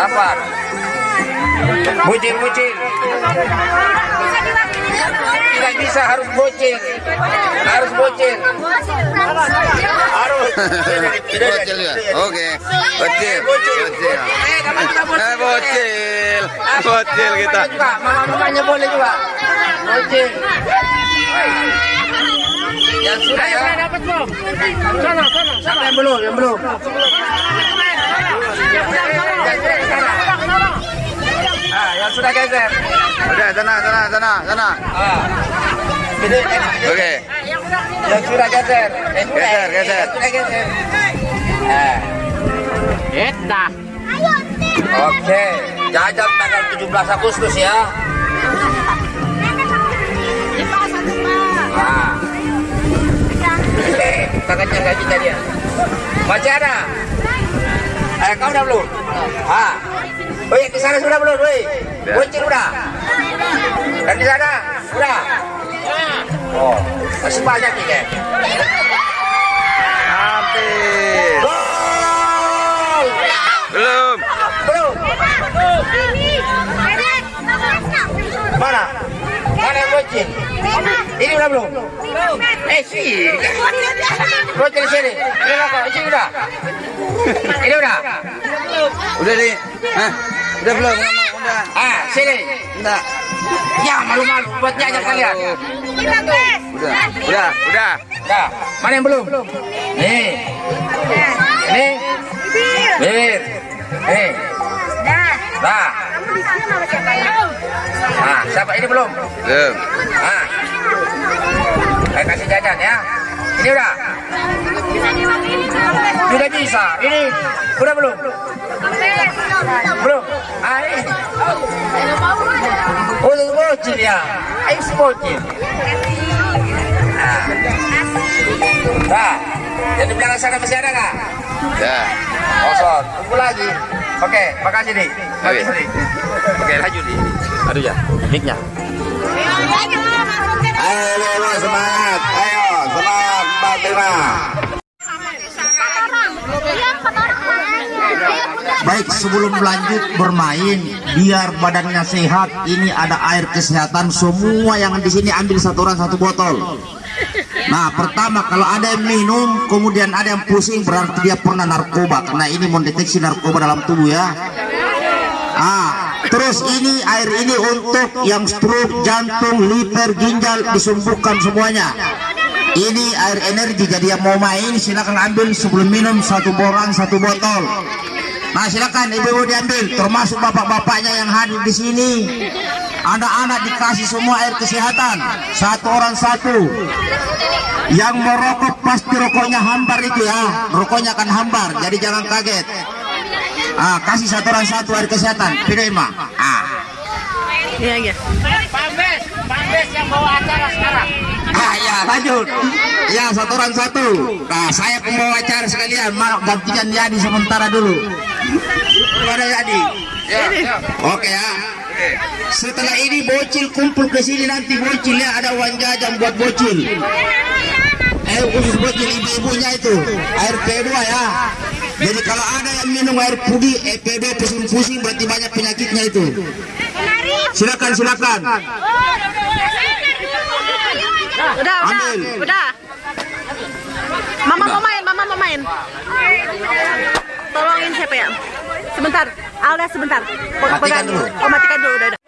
Kapan? Bucin, bucin. Tidak bisa harus bucin. Harus bucin. Harus. bocil ya oke bocil bocil eh bocil bocil kita Juga, mama-mamanya boleh juga. Bucin. Yang sudah ya. dapat belum? Sana, sana. Siapa yang belum? Yang belum. Ah, sudah geser. udah sana sana sana sana Ah. Oke yang sudah geser. Eh, sudah, Geser, eh, geser. Sudah geser. Eh. Oke, jajan tanggal 17 Agustus ya. Ah. Eh, tangannya gaji tadi ya. Masih? Eh, kau udah belum? Ah. Woi, di sana sudah belum, woi? Udah. Bocil udah? Dan di sana? Sudah? Oh, masih banyak nih, Ken. hampir belum Belum? Mana? Mana yang bocil? Ini udah belum? Eh, sih. Bocil sini. Ini udah. Ini udah. Udah nih Hah? udah belum udah Ah, sini. enggak Ya, malu-malu buatnya aja kalian. udah udah udah Dah, mana yang belum? Nih. Ini. Bir. Nih. Dah. Nah, siapa ini belum? belum Ah. Saya kasih jajan ya. Ini udah. Sudah bisa. Ini udah belum? Ah, ini. Oh, ya. Nah. Belakang sana masih ada nggak? ya Kosong. Tunggu lagi. Oke, makasih nih. Oke. Oke lanjut nih aduh ya mic-nya Ayo, ayo, ayo, semangat. Ayo, semangat Mbak Tina. Baik sebelum lanjut bermain biar badannya sehat ini ada air kesehatan semua yang di sini ambil satu orang satu botol. Nah pertama kalau ada yang minum kemudian ada yang pusing berarti dia pernah narkoba karena ini mendeteksi narkoba dalam tubuh ya. Ah terus ini air ini untuk yang stroke jantung liver ginjal disembuhkan semuanya. Ini air energi jadi yang mau main silakan ambil sebelum minum satu borang satu botol. Nah silakan ibu-ibu diambil termasuk bapak-bapaknya yang hadir di sini. Anak-anak dikasih semua air kesehatan satu orang satu. Yang merokok pasti rokoknya hambar itu ya, rokoknya akan hambar jadi jangan kaget. Ah kasih satu orang satu air kesehatan, pilih mah. Ah. Iya, iya. Ah ya lanjut. Ya satu orang satu. Nah saya pembawa acara sekalian, mau gantian Yadi sementara dulu. Pada Yadi. Oke ya. Setelah ini bocil kumpul ke sini nanti bocil ya ada uang jajan buat bocil. Eh khusus bocil ibu-ibunya itu air P2 ya. Jadi kalau ada yang minum air putih, eh PB pusing-pusing berarti banyak penyakitnya itu. Silakan silakan. Udah, udah, Ambil. udah. Mama mau main, mama mau main. Tolongin siapa ya? Sebentar, Alda sebentar. Matikan dulu. Oh, matikan dulu, udah, udah.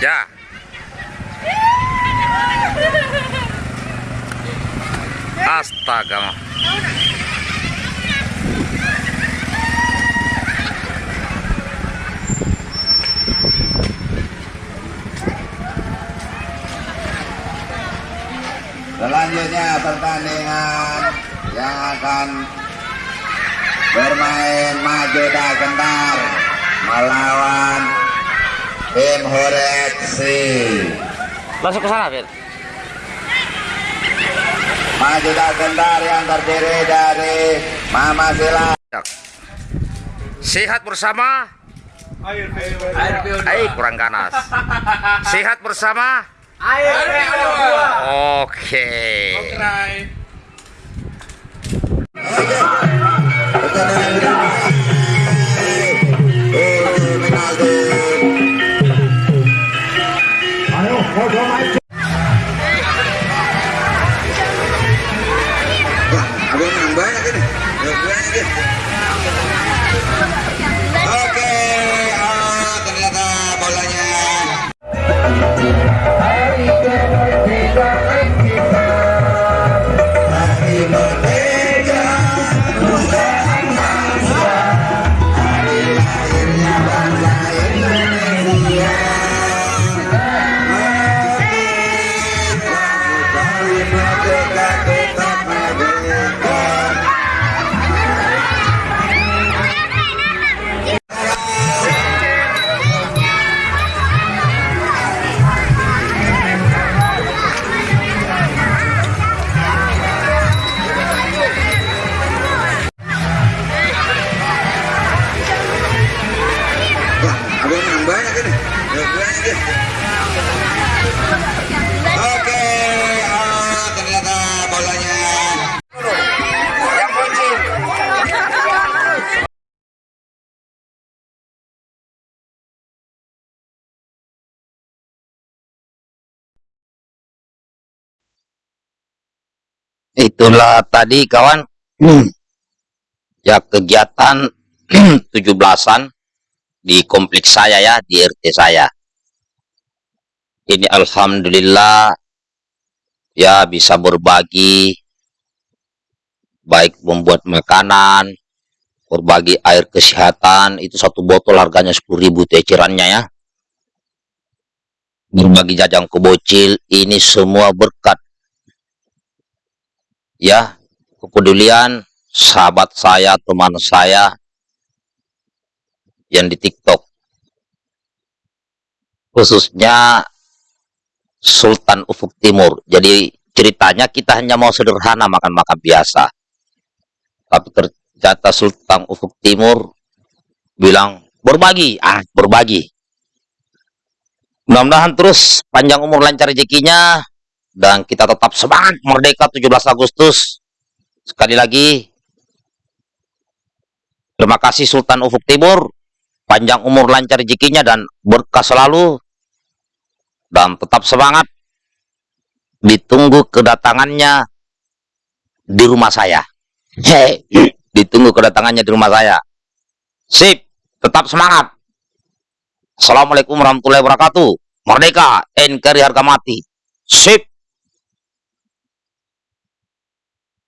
ya astaga Selanjutnya pertandingan yang akan bermain maju dan kendar melawan tim Horeksi. langsung ke sana Fir Maju tak kendar yang terdiri dari Mama Sila. Sehat bersama. Air kurang ganas. Sehat bersama. Oke. Abang Itulah tadi kawan ya kegiatan 17-an di kompleks saya ya, di RT saya. Ini alhamdulillah ya bisa berbagi baik membuat makanan, berbagi air kesehatan, itu satu botol harganya 10.000 tecerannya ya. Berbagi jajang kebocil, ini semua berkat ya kepedulian sahabat saya, teman saya yang di TikTok. Khususnya Sultan Ufuk Timur. Jadi ceritanya kita hanya mau sederhana makan-makan biasa. Tapi ternyata Sultan Ufuk Timur bilang berbagi, ah berbagi. Mudah-mudahan terus panjang umur lancar rezekinya dan kita tetap semangat merdeka 17 Agustus. Sekali lagi terima kasih Sultan Ufuk Timur, panjang umur lancar rezekinya dan berkah selalu dan tetap semangat. Ditunggu kedatangannya di rumah saya. Ditunggu kedatangannya di rumah saya. Sip, tetap semangat. Assalamualaikum warahmatullahi wabarakatuh. Merdeka, NKRI harga mati. Sip.